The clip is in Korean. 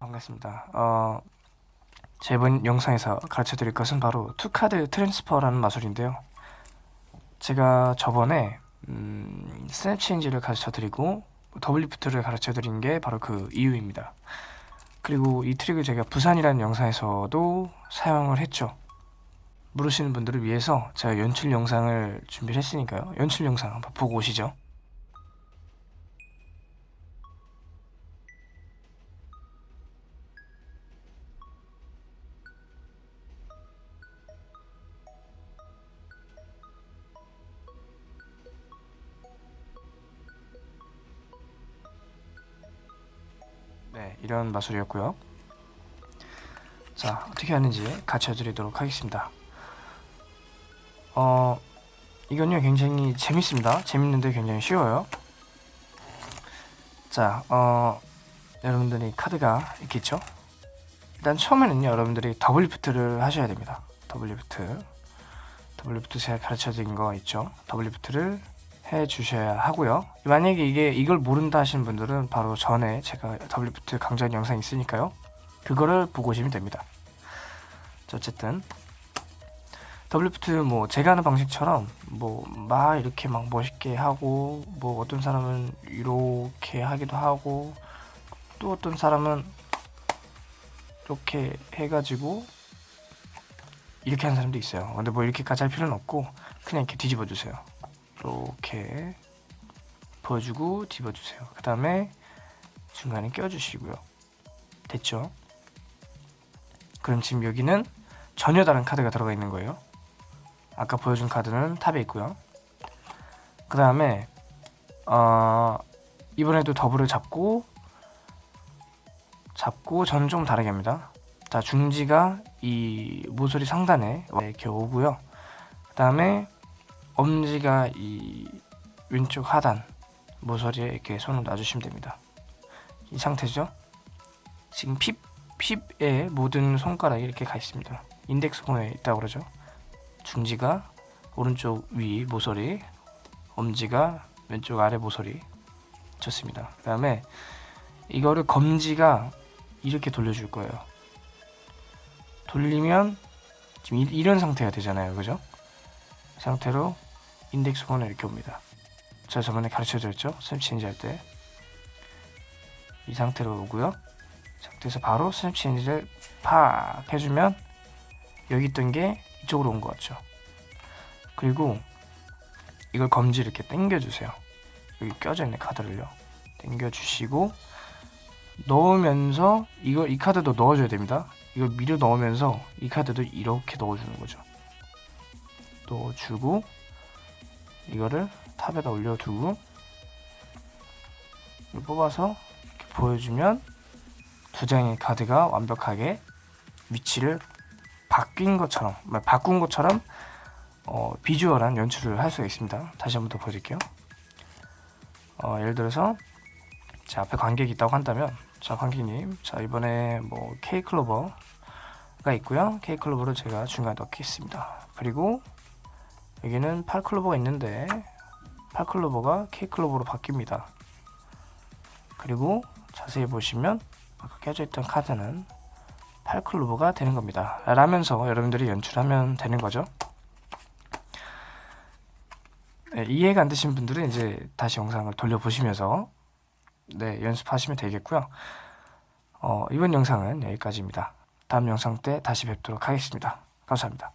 반갑습니다. 어, 제 이번 영상에서 가르쳐 드릴 것은 바로 two card transfer라는 마술인데요. 제가 저번에 음, snap change를 가르쳐 드리고 double lift를 가르쳐 드린 게 바로 그 이유입니다. 그리고 이 트릭을 제가 부산이라는 영상에서도 사용을 했죠. 모르시는 분들을 위해서 제가 연출 영상을 준비를 했으니까요. 연출 영상 한번 보고 오시죠. 네, 이런 마술이었고요. 자, 어떻게 하는지 가르쳐 드리도록 하겠습니다. 어, 이건요, 굉장히 재밌습니다. 재밌는데 굉장히 쉬워요. 자, 어, 여러분들이 카드가 있겠죠? 일단 처음에는요, 여러분들이 double lift를 하셔야 됩니다. double lift. double lift 제가 가르쳐 드린 거 있죠? double lift를 해 주셔야 하고요. 만약에 이게 이걸 모른다 하시는 분들은 바로 전에 제가 double lift 강좌한 영상이 있으니까요. 그거를 보고 오시면 됩니다. 자, 어쨌든 double lift 뭐 제가 하는 방식처럼 뭐 막 이렇게 막 멋있게 하고 뭐 어떤 사람은 이렇게 하기도 하고 또 어떤 사람은 이렇게 해가지고 이렇게 하는 사람도 있어요. 근데 뭐 이렇게까지 할 필요는 없고 그냥 이렇게 뒤집어 주세요. 이렇게 보여주고 뒤집어주세요. 그 다음에 중간에 껴주시고요. 됐죠? 그럼 지금 여기는 전혀 다른 카드가 들어가 있는 거예요. 아까 보여준 카드는 탑에 있고요. 그 다음에 어, 이번에도 더블을 잡고 잡고 저는 좀 다르게 합니다. 자 중지가 이 모서리 상단에 이렇게 오고요. 그 다음에 엄지가 이 왼쪽 하단 모서리에 이렇게 손을 놔주시면 됩니다. 이 상태죠? 지금 핍, 핍에 모든 손가락이 이렇게 가 있습니다. 인덱스 코너에 있다고 그러죠. 중지가 오른쪽 위 모서리, 엄지가 왼쪽 아래 모서리. 좋습니다. 그 다음에 이거를 검지가 이렇게 돌려줄 거예요. 돌리면 지금 이, 이런 상태가 되잖아요. 그죠? 상태로 인덱스 번호 이렇게 옵니다. 제가 저번에 가르쳐 드렸죠? snap change 할 때. 이 상태로 오고요. 상태에서 바로 snap change를 팍 해주면 여기 있던 게 이쪽으로 온 것 같죠? 그리고 이걸 검지 이렇게 당겨주세요. 여기 껴져 있는 카드를요. 당겨주시고 넣으면서 이걸 이 카드도 넣어줘야 됩니다. 이걸 밀어 넣으면서 이 카드도 이렇게 넣어주는 거죠. 넣어주고 이거를 탑에다 올려두고 뽑아서 보여주면 두 장의 카드가 완벽하게 위치를 바뀐 것처럼 바꾼 것처럼 어, 비주얼한 연출을 할 수가 있습니다. 다시 한 번 더 보여드릴게요. 어, 예를 들어서 제 앞에 관객이 있다고 한다면 자 관객님 자 이번에 뭐 K 클로버가 있고요. K 클로버를 제가 중간에 넣겠습니다. 그리고 여기는 8클로버가 있는데 8클로버가 K클로버로 바뀝니다. 그리고 자세히 보시면 아까 껴져 있던 카드는 8클로버가 되는 겁니다. 라면서 여러분들이 연출하면 되는 거죠. 네, 이해가 안 되신 분들은 이제 다시 영상을 돌려보시면서 네, 연습하시면 되겠고요. 어, 이번 영상은 여기까지입니다. 다음 영상 때 다시 뵙도록 하겠습니다. 감사합니다.